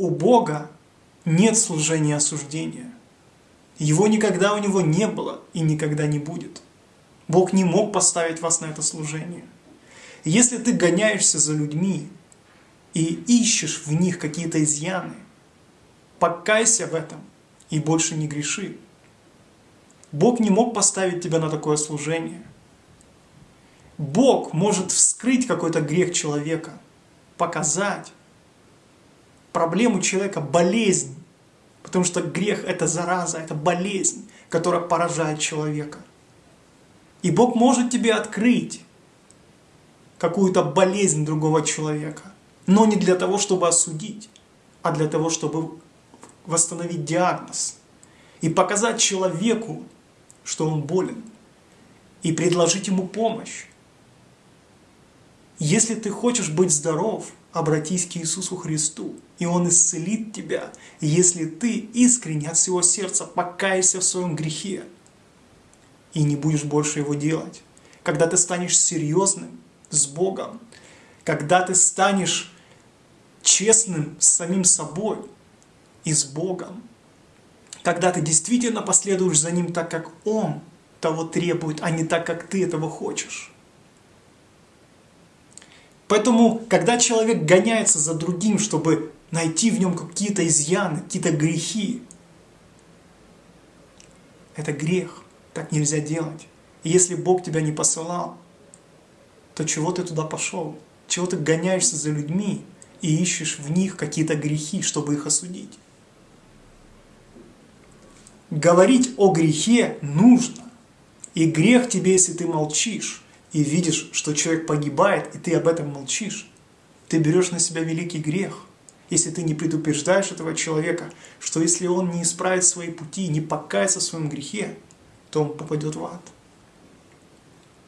у Бога нет служения осуждения. Его никогда у него не было и никогда не будет. Бог не мог поставить вас на это служение. Если ты гоняешься за людьми и ищешь в них какие-то изъяны, покайся в этом и больше не греши. Бог не мог поставить тебя на такое служение. Бог может вскрыть какой-то грех человека, показать проблему человека, болезнь, потому что грех – это зараза, это болезнь, которая поражает человека. И Бог может тебе открыть какую-то болезнь другого человека, но не для того, чтобы осудить, а для того, чтобы восстановить диагноз и показать человеку, что он болен, и предложить ему помощь. Если ты хочешь быть здоров, обратись к Иисусу Христу, и Он исцелит тебя, если ты искренне от всего сердца покаешься в своем грехе и не будешь больше его делать. Когда ты станешь серьезным с Богом, когда ты станешь честным с самим собой и с Богом, когда ты действительно последуешь за Ним так, как Он того требует, а не так, как ты этого хочешь. Поэтому, когда человек гоняется за другим, чтобы найти в нем какие-то изъяны, какие-то грехи, это грех. Так нельзя делать. И если Бог тебя не посылал, то чего ты туда пошел? Чего ты гоняешься за людьми и ищешь в них какие-то грехи, чтобы их осудить? Говорить о грехе нужно. И грех тебе, если ты молчишь, и видишь, что человек погибает, и ты об этом молчишь. Ты берешь на себя великий грех, если ты не предупреждаешь этого человека, что если он не исправит свои пути, не покается в своем грехе, то он попадет в ад.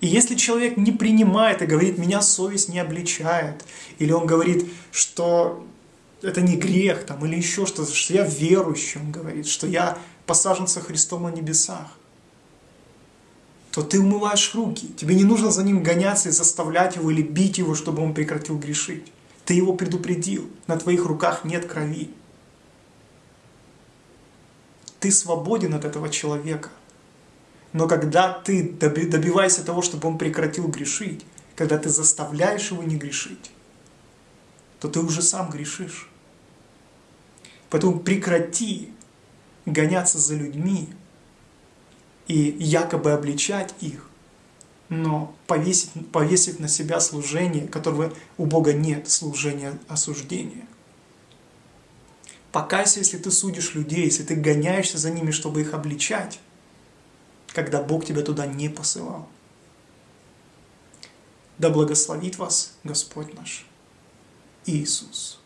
И если человек не принимает и говорит, меня совесть не обличает, или он говорит, что это не грех, там, или еще что-то, что я верующий, он говорит, что я посажен со Христом на небесах, то ты умываешь руки. Тебе не нужно за ним гоняться и заставлять его или бить его, чтобы он прекратил грешить. Ты его предупредил. На твоих руках нет крови. Ты свободен от этого человека. Но когда ты добиваешься того, чтобы он прекратил грешить, когда ты заставляешь его не грешить, то ты уже сам грешишь. Поэтому прекрати гоняться за людьми, и якобы обличать их, но повесить, повесить на себя служение, которого у Бога нет, служение осуждения. Покайся, если ты судишь людей, если ты гоняешься за ними, чтобы их обличать, когда Бог тебя туда не посылал. Да благословит вас Господь наш Иисус.